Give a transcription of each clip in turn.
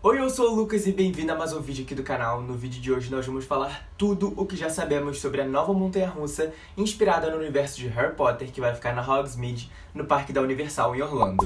Oi, eu sou o Lucas e bem-vindo a mais um vídeo aqui do canal. No vídeo de hoje nós vamos falar tudo o que já sabemos sobre a nova montanha-russa inspirada no universo de Harry Potter que vai ficar na Hogsmeade, no Parque da Universal em Orlando.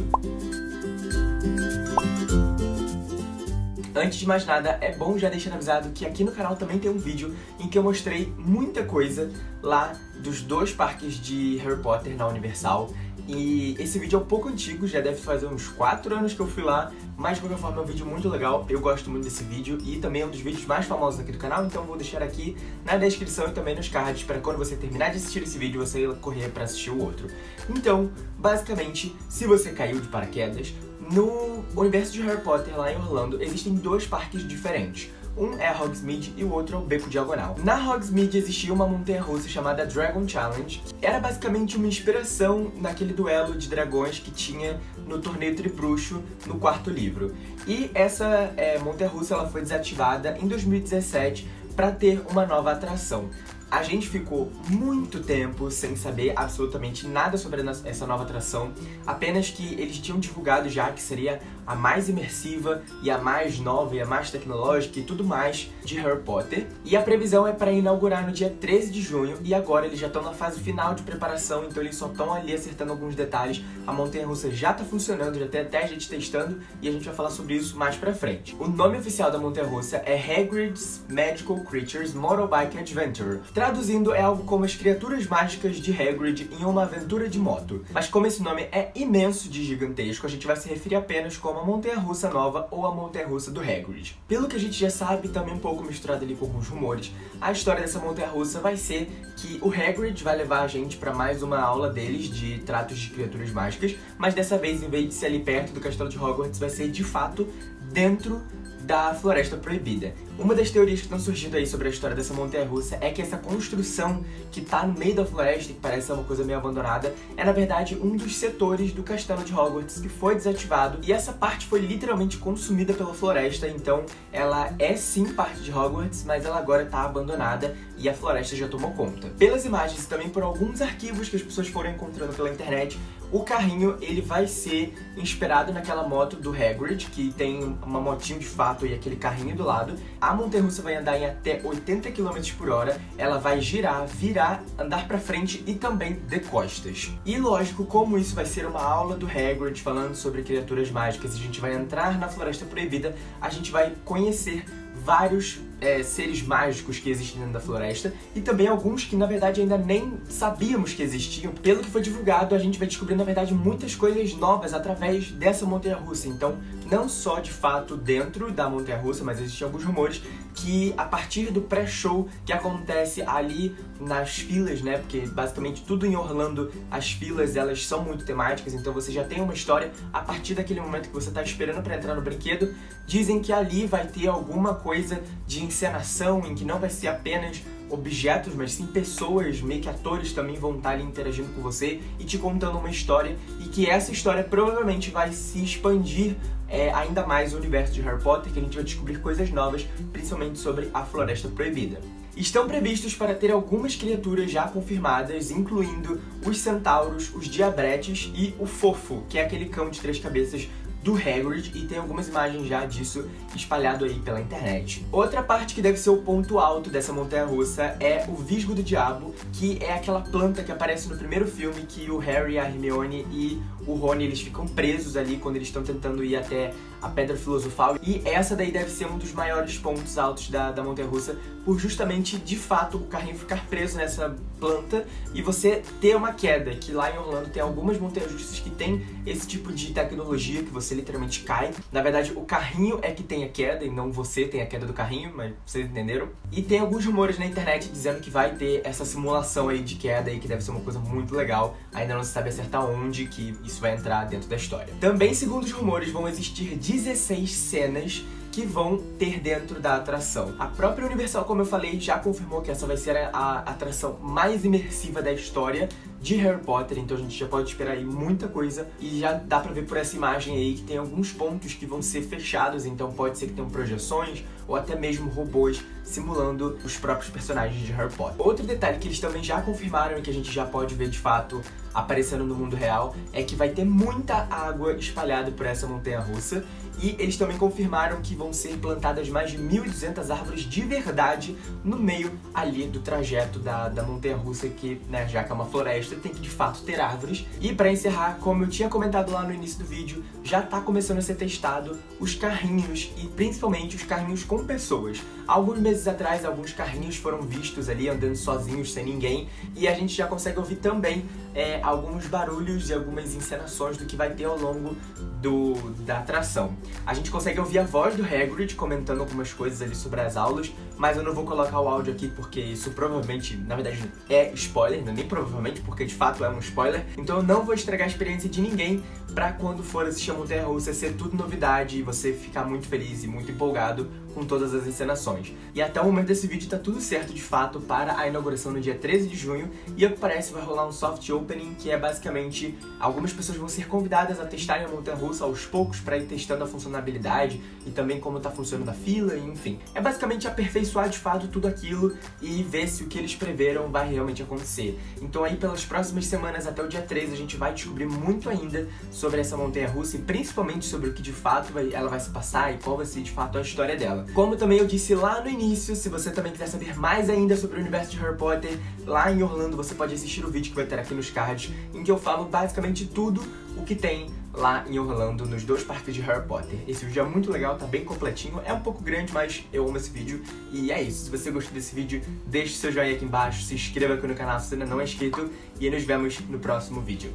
Antes de mais nada, é bom já deixar avisado que aqui no canal também tem um vídeo em que eu mostrei muita coisa lá dos dois parques de Harry Potter na Universal. E esse vídeo é um pouco antigo, já deve fazer uns 4 anos que eu fui lá, mas de qualquer forma é um vídeo muito legal, eu gosto muito desse vídeo e também é um dos vídeos mais famosos aqui do canal, então vou deixar aqui na descrição e também nos cards para quando você terminar de assistir esse vídeo você correr para assistir o outro. Então, basicamente, se você caiu de paraquedas, no universo de Harry Potter lá em Orlando existem dois parques diferentes. Um é a Hogsmeade e o outro é o Beco Diagonal. Na Hogsmeade existia uma montanha-russa chamada Dragon Challenge. Era basicamente uma inspiração naquele duelo de dragões que tinha no Torneio Tribruxo, no quarto livro. E essa é, montanha-russa ela foi desativada em 2017 para ter uma nova atração. A gente ficou muito tempo sem saber absolutamente nada sobre essa nova atração, apenas que eles tinham divulgado já que seria a mais imersiva e a mais nova e a mais tecnológica e tudo mais de Harry Potter. E a previsão é para inaugurar no dia 13 de junho e agora eles já estão na fase final de preparação, então eles só estão ali acertando alguns detalhes. A montanha-russa já está funcionando, já tem até gente testando e a gente vai falar sobre isso mais pra frente. O nome oficial da montanha-russa é Hagrid's Magical Creatures Motorbike Adventure Traduzindo, é algo como as criaturas mágicas de Hagrid em uma aventura de moto. Mas como esse nome é imenso de gigantesco, a gente vai se referir apenas como a montanha-russa nova ou a montanha-russa do Hagrid. Pelo que a gente já sabe, também um pouco misturado ali com alguns rumores, a história dessa montanha-russa vai ser que o Hagrid vai levar a gente para mais uma aula deles de tratos de criaturas mágicas, mas dessa vez, em vez de ser ali perto do castelo de Hogwarts, vai ser de fato dentro da Floresta Proibida. Uma das teorias que estão surgindo aí sobre a história dessa montanha-russa é que essa construção que tá no meio da floresta, que parece uma coisa meio abandonada, é na verdade um dos setores do castelo de Hogwarts que foi desativado e essa parte foi literalmente consumida pela floresta, então ela é sim parte de Hogwarts, mas ela agora tá abandonada e a floresta já tomou conta. Pelas imagens e também por alguns arquivos que as pessoas foram encontrando pela internet, o carrinho ele vai ser inspirado naquela moto do Hagrid, que tem uma motinho de fato e aquele carrinho do lado. A montanha-russa vai andar em até 80 km por hora, ela vai girar, virar, andar pra frente e também de costas. E lógico, como isso vai ser uma aula do Hagrid falando sobre criaturas mágicas e a gente vai entrar na Floresta Proibida, a gente vai conhecer vários é, seres mágicos que existem dentro da floresta e também alguns que na verdade ainda nem sabíamos que existiam. Pelo que foi divulgado, a gente vai descobrir na verdade muitas coisas novas através dessa montanha-russa. Então, não só de fato dentro da montanha-russa, mas existem alguns rumores que a partir do pré-show que acontece ali nas filas, né? Porque basicamente tudo em Orlando, as filas elas são muito temáticas, então você já tem uma história a partir daquele momento que você está esperando para entrar no brinquedo. Dizem que ali vai ter alguma coisa de encenação em que não vai ser apenas objetos, mas sim pessoas, meio que atores também vão estar ali interagindo com você e te contando uma história e que essa história provavelmente vai se expandir é, ainda mais o universo de Harry Potter, que a gente vai descobrir coisas novas, principalmente sobre a Floresta Proibida. Estão previstos para ter algumas criaturas já confirmadas, incluindo os centauros, os diabretes e o fofo, que é aquele cão de três cabeças do Hagrid e tem algumas imagens já disso espalhado aí pela internet. Outra parte que deve ser o ponto alto dessa montanha-russa é o Visgo do Diabo, que é aquela planta que aparece no primeiro filme que o Harry, a Hermione e o Rony eles ficam presos ali quando eles estão tentando ir até a Pedra Filosofal. E essa daí deve ser um dos maiores pontos altos da, da montanha-russa, por justamente, de fato, o carrinho ficar preso nessa planta e você ter uma queda, que lá em Orlando tem algumas montanhas-russas que tem esse tipo de tecnologia, que você literalmente cai. Na verdade, o carrinho é que tem a queda e não você tem a queda do carrinho, mas vocês entenderam? E tem alguns rumores na internet dizendo que vai ter essa simulação aí de queda aí, que deve ser uma coisa muito legal. Ainda não se sabe acertar onde que isso vai entrar dentro da história. Também, segundo os rumores, vão existir 16 cenas que vão ter dentro da atração. A própria Universal, como eu falei, já confirmou que essa vai ser a, a atração mais imersiva da história de Harry Potter, então a gente já pode esperar aí muita coisa e já dá pra ver por essa imagem aí que tem alguns pontos que vão ser fechados, então pode ser que tenham projeções ou até mesmo robôs simulando os próprios personagens de Harry Potter. Outro detalhe que eles também já confirmaram e que a gente já pode ver de fato aparecendo no mundo real é que vai ter muita água espalhada por essa montanha-russa E eles também confirmaram que vão ser plantadas mais de 1.200 árvores de verdade no meio ali do trajeto da, da montanha-russa, que, né, já que é uma floresta, tem que de fato ter árvores. E pra encerrar, como eu tinha comentado lá no início do vídeo, já tá começando a ser testado os carrinhos e principalmente os carrinhos com pessoas. Alguns meses atrás, alguns carrinhos foram vistos ali andando sozinhos, sem ninguém, e a gente já consegue ouvir também é, alguns barulhos e algumas encenações do que vai ter ao longo do, da atração. A gente consegue ouvir a voz do Hagrid comentando algumas coisas ali sobre as aulas, mas eu não vou colocar o áudio aqui porque isso provavelmente, na verdade, é spoiler, nem provavelmente, porque de fato é um spoiler, então eu não vou estragar a experiência de ninguém pra quando for assistir a Montanha Russa ser tudo novidade e você ficar muito feliz e muito empolgado com todas as encenações. E até o momento desse vídeo tá tudo certo de fato para a inauguração no dia 13 de junho e ao que parece vai rolar um soft opening que é basicamente algumas pessoas vão ser convidadas a testarem a montanha russa aos poucos para ir testando a funcionalidade e também como tá funcionando a fila, enfim. É basicamente aperfeiçoar de fato tudo aquilo e ver se o que eles preveram vai realmente acontecer. Então aí pelas próximas semanas até o dia 13 a gente vai descobrir muito ainda sobre essa montanha russa e principalmente sobre o que de fato vai, ela vai se passar e qual vai ser de fato a história Como também eu disse lá no início, se você também quiser saber mais ainda sobre o universo de Harry Potter, lá em Orlando você pode assistir o vídeo que vai ter aqui nos cards, em que eu falo basicamente tudo o que tem lá em Orlando, nos dois parques de Harry Potter. Esse vídeo é muito legal, tá bem completinho, é um pouco grande, mas eu amo esse vídeo. E é isso, se você gostou desse vídeo, deixe seu joinha aqui embaixo, se inscreva aqui no canal se ainda não é inscrito, e nos vemos no próximo vídeo.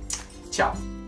Tchau!